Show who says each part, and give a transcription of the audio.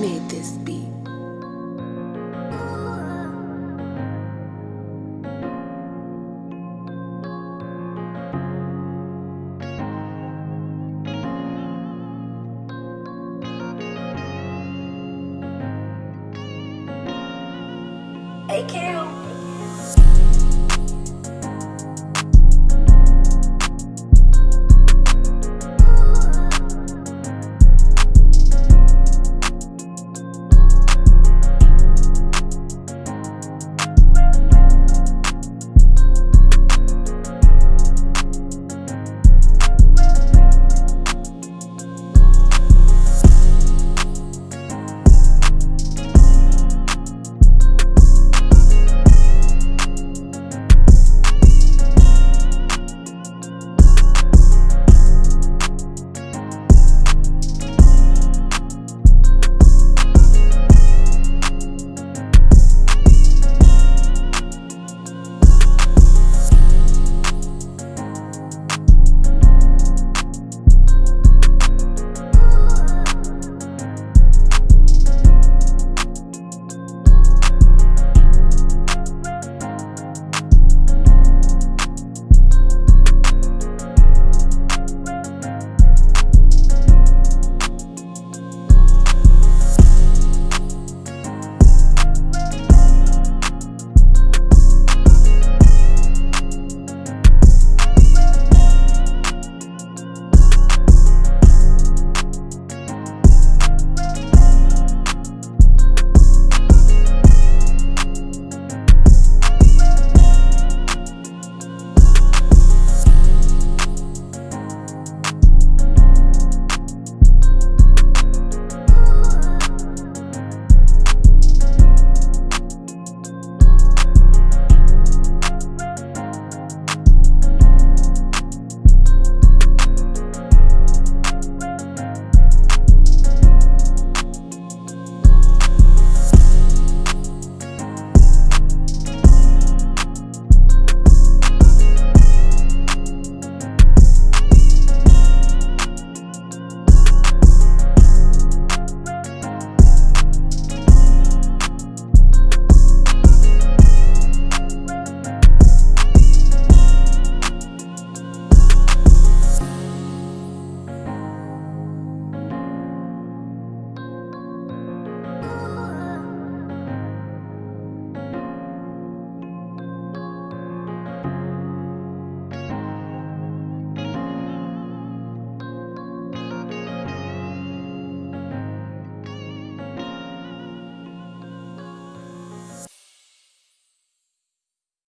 Speaker 1: made this beat.
Speaker 2: Kale.